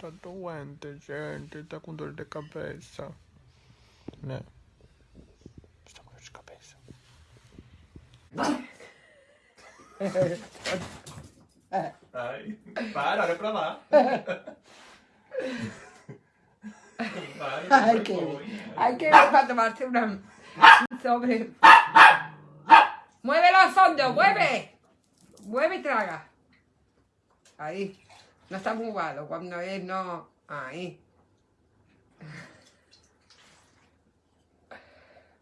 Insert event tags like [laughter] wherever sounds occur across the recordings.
tanto guante, gente, está con dolor de cabeza. No. Está con dolor de cabeza. Ay, para, no para. [laughs] Ay, qué Hay que ir para tomarse una... sobre... ¡Mueve los hondos! ¡Mueve! ¡Mueve y traga! Ahí. No está muy malo. Cuando él no. Ahí.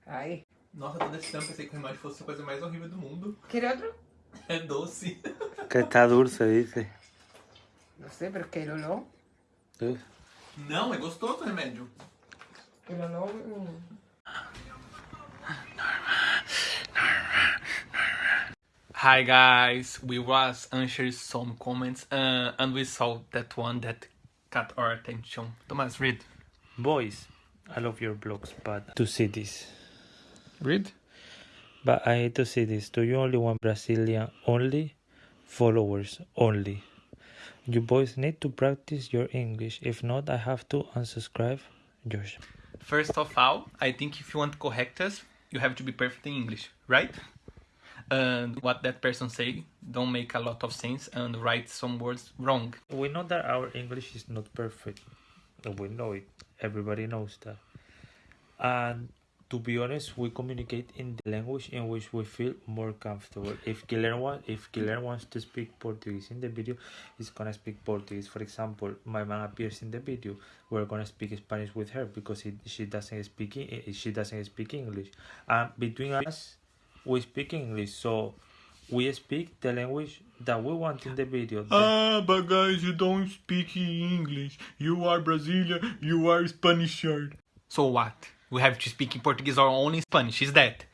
Ahí. Nossa, toda esse tempo pensei que o remédio fosse a coisa mais horrível do mundo. ¿Quiere otro? É doce. Que está dulce, dice. No sé, pero es que olor. Não, é gostoso o remédio. El olor. Hi guys, we was answering some comments uh, and we saw that one that got our attention. Thomas, read. Boys, I love your blogs, but to see this. Read? But I hate to see this. Do you only want Brazilian only? Followers only. You boys need to practice your English. If not, I have to unsubscribe. Josh. First of all, I think if you want to correct us, you have to be perfect in English, right? And what that person say don't make a lot of sense and write some words wrong. We know that our English is not perfect. We know it. Everybody knows that. And to be honest, we communicate in the language in which we feel more comfortable. If wa- if wants to speak Portuguese in the video, he's gonna speak Portuguese. For example, my mom appears in the video. We're gonna speak Spanish with her because she doesn't speak she doesn't speak English. And between us, we speak English. So we speak the language that we want in the video. The- Ah, but guys, you don't speak English. You are Brazilian, you are Spanish. So what? We have to speak in Portuguese or only Spanish? Is that?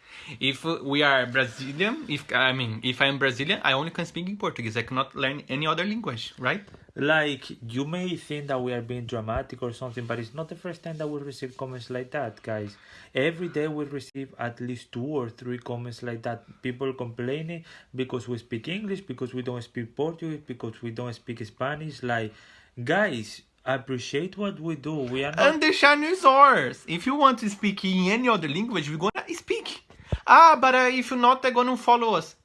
If we are Brazilian, if I mean, if I am Brazilian, I only can speak in Portuguese. I cannot learn any other language, right? like you may think that we are being dramatic or something but it's not the first time that we receive comments like that guys every day we receive at least two or three comments like that people complaining because we speak english because we don't speak portuguese because we don't speak spanish like guys appreciate what we do we are not And the channel is ours. If you want to speak in any other language, we're gonna speak. Ah, but uh, if you're not, they're gonna follow us.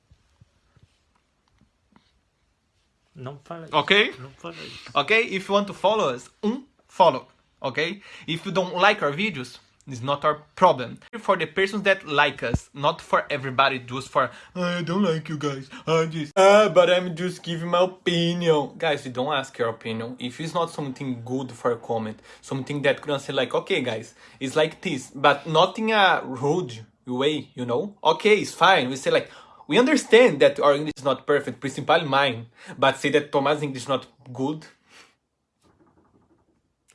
Okay? non follow Okay? If you want to follow us, um, follow. Okay? If you don't like our videos, it's not our problem. For the persons that like us, not for everybody, just for I don't like you guys. I just ah, but I'm just giving my opinion. Guys, you don't ask your opinion. If it's not something good for a comment, something that gonna say like, okay, guys, it's like this, but not in a rude way, you know? Okay, it's fine. We say like. We understand that our English is not perfect, principally mine, but say that Thomas' English is not good,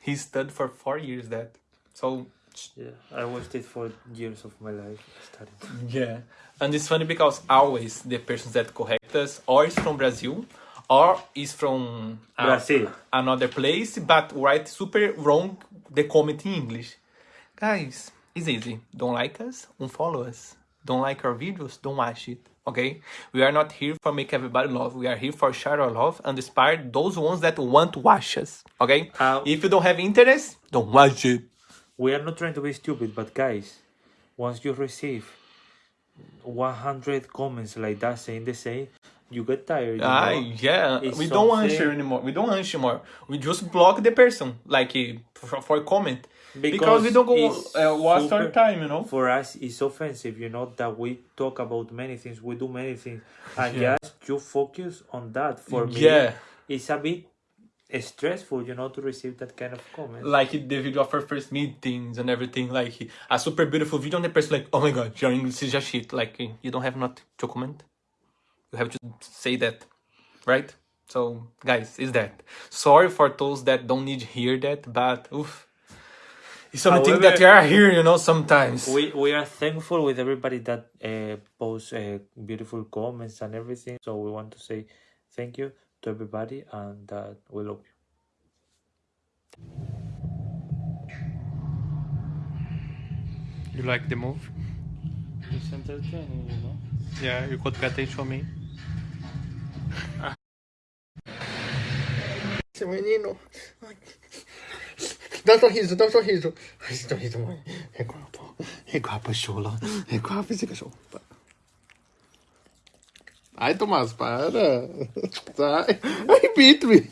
he studied for four years that. So yeah i wasted four years of my life studying yeah. And it's funny because always the persons that correct us or is from Brazil or is from uh, Brazil. another place but write super wrong the comment in English. Guys, it's easy. Don't like us, unfollow us. Don't like our videos, don't watch it. Okay? We are not here for make everybody love. We are here for share our love and inspire those ones that want to watch us. Okay? Uh, if you don't have interest, don't watch it. we are not trying to be stupid but guys once you receive 100 comments like that saying the same you get tired you Ah, know? yeah. It's we don't something- answer anymore. We don't answer more. We just block the person, like eh, for, for comment, because, Because we don't go uh, waste our time, you know. for us it's offensive you know that we talk about many things we do many things and Yeah. just you focus on that for me Yeah. it's a bit stressful you know to receive that kind of comment. Like the video of our first meetings and everything, like a super beautiful video, and the person like, oh my god, your English is just shit. Like eh, you don't have not to comment. You have to say that, right? So guys, is that sorry for those that don't need to hear that, but oof. It's something that you However- are here, you know, sometimes. we we are thankful with everybody that uh, posts uh, beautiful comments and everything so we want to say thank you to everybody and that we love you You like the move? it's entertaining you know Yeah, you could pay attention to me. Esse menino. Dá um sorriso, dá um sorriso. Ai, esse sorriso, mãe. É guapo. É guapo, chula. É guapo esse cachorro. Ai, Tomás, para. Sai. Ai, Pitri.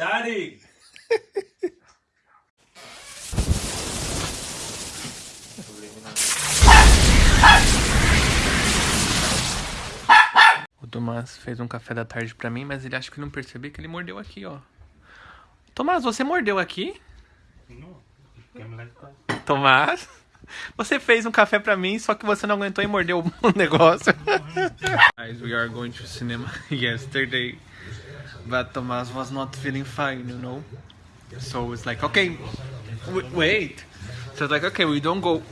Static. O Tomás fez um café da tarde pra mim, mas ele acha que não percebeu que ele mordeu aqui, ó. Tomás, você mordeu aqui? That. Tomás, você fez um café pra mim, só que você não aguentou e mordeu [laughs] o negócio. Guys, we are going to cinema [laughs] yesterday, but Tomás was not feeling fine, you know. So it's like, okay, wait. So it's like, okay, we don't go.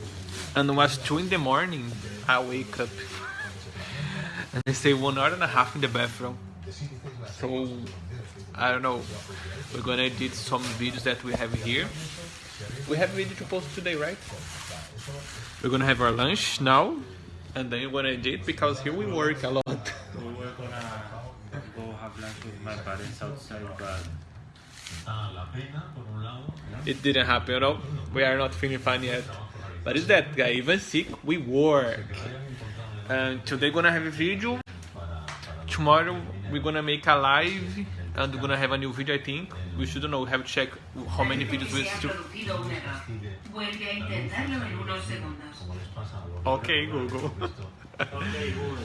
And it was two in the morning. I wake up and I stay one hour and a half in the bathroom. So I don't know. We're gonna edit some videos that we have here. We have video to post today, right? We're gonna have our lunch now, and then we're gonna edit because here we work a lot. [laughs] We were gonna go have lunch with my parents outside, but It didn't happen, you know. We are not feeling fine yet. But is that guy, even sick, we work. And today we're gonna have a video. Tomorrow we're gonna make a live and we're gonna have a new video I think. We should know, we have to check how many videos we still producido un error. Vuelve a intentarlo en unos segundos. Ok, Google. [laughs] okay, good.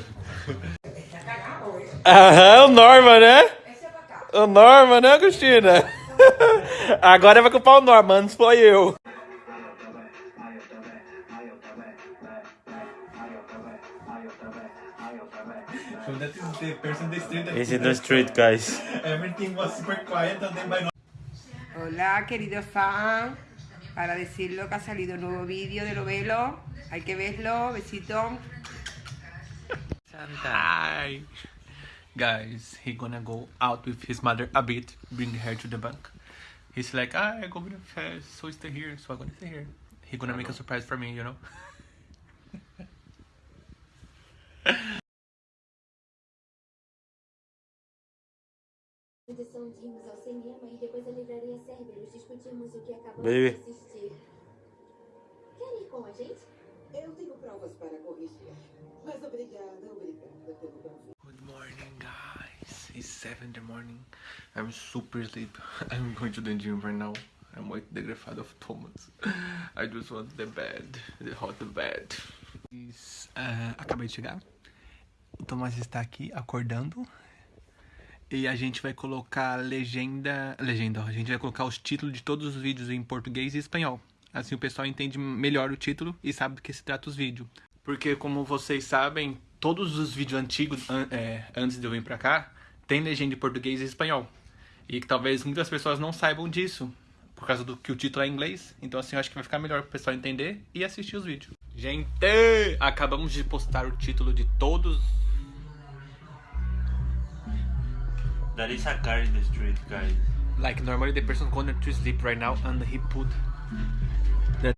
Aham, uh-huh, o Norma, né? Eh? O Norma, né, Agostina? [laughs] Agora vai culpar o Norma, antes foi eu. So that is the person the street It's in the street, guys. everything was super quiet and then by Hola, querido fan. Para decirlo que ha salido un nuevo vídeo de Lovelo. Hay que verlo. Besito. Hi. Guys, he gonna go out with his mother a bit, bring her to the bank. He's like, ah, I go with the fast, so stay here, so I'm gonna stay here. He gonna make a surprise for me, you know? Edição de rimos ao cinema depois a livraria Cerberus discutimos o que acabamos Baby. Quer ir com a gente? Eu tenho provas para corrigir. Mas obrigada, obrigada pelo convite. Morning, guys. It's 7 in the morning. I'm super asleep. [laughs] I'm going to the gym right now. I'm with the grafado of Thomas. [laughs] I just want the bed, the hot bed. Ah, acabei de chegar. O Thomas está aqui acordando. E a gente vai colocar legenda. Legenda. A gente vai colocar os títulos de todos os vídeos em português e espanhol. Assim o pessoal entende melhor o título e sabe do que se trata os vídeos. Porque, como vocês sabem, todos os vídeos antigos, an- é, antes de eu vir pra cá, tem legenda em português e espanhol. E que talvez muitas pessoas não saibam disso, por causa do que o título é em inglês. Então, assim, eu acho que vai ficar melhor pro pessoal entender e assistir os vídeos. Gente, acabamos de postar o título de todos. There is a car in the street, guys. Like, normally the person going to sleep right now and he put the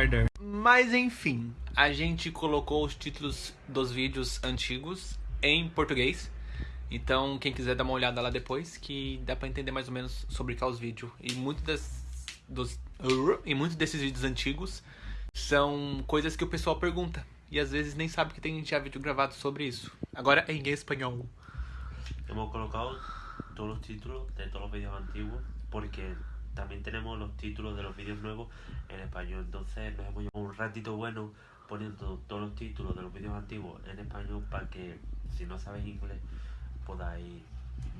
car there. Mas enfim, a gente colocou os títulos dos vídeos antigos em português. Então, quem quiser dar uma olhada lá depois, que dá pra entender mais ou menos sobre qual os vídeos. E muitos das, dos, e muitos desses vídeos antigos são coisas que o pessoal pergunta. E às vezes nem sabe que tem já vídeo gravado sobre isso. Agora é em espanhol. Hemos colocado todos los títulos de todos los vídeos antiguos porque también tenemos los títulos de los vídeos nuevos en español. Entonces nos hemos llevado un ratito bueno poniendo todos los títulos de los vídeos antiguos en español para que si no sabéis inglés podáis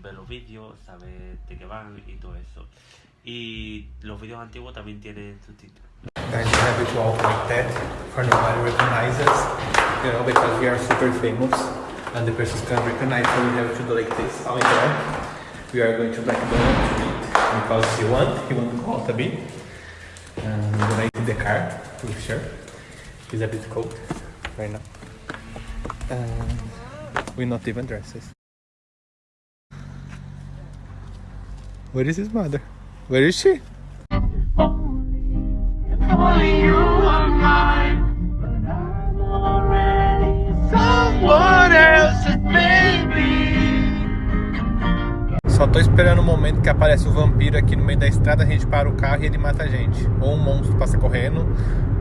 ver los vídeos, saber de qué van y todo eso. Y los vídeos antiguos también tienen subtítulos. And the persons can recognize so we have to do like this. because he won, he won Kotabi. Um, donated the car to sure, He's a bit cold right now. And we're not even dresses. Where is his mother? Where is she? Only you are mine. Só tô esperando o momento que aparece o vampiro aqui no meio da estrada, a gente para o carro e ele mata a gente. Ou um monstro passa correndo,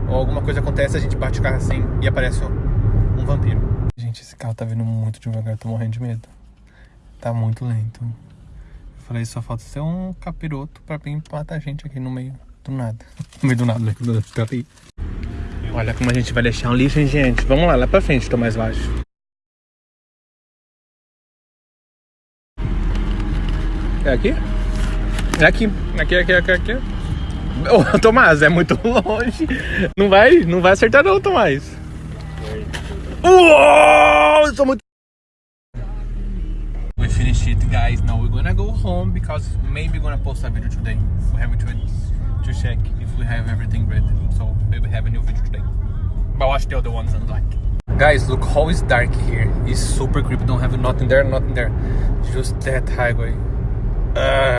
ou alguma coisa acontece, a gente bate o carro assim e aparece um, um vampiro. Gente, esse carro tá vindo muito devagar, tô morrendo de medo. Tá muito lento. Eu falei, só falta ser um capiroto pra vir matar a gente aqui no meio do nada. [laughs] No meio do nada, né? Olha como a gente vai deixar um lixo, hein, gente? Vamos lá, lá pra frente, tô mais baixo. É aqui? É aqui. Aqui, aqui, aqui, aqui. Ô, [laughs] Tomás, é muito longe. Não vai, não vai acertar não, Tomás. Uou, eu sou muito... We finished it, guys. Now we're gonna go home because maybe we're gonna post a video today. We have to, to check if we have everything ready. So maybe have a new video today. But watch the other ones unlike. Guys, look how it's dark here. It's super creepy. Don't have nothing there, nothing there. Just that highway. Uh,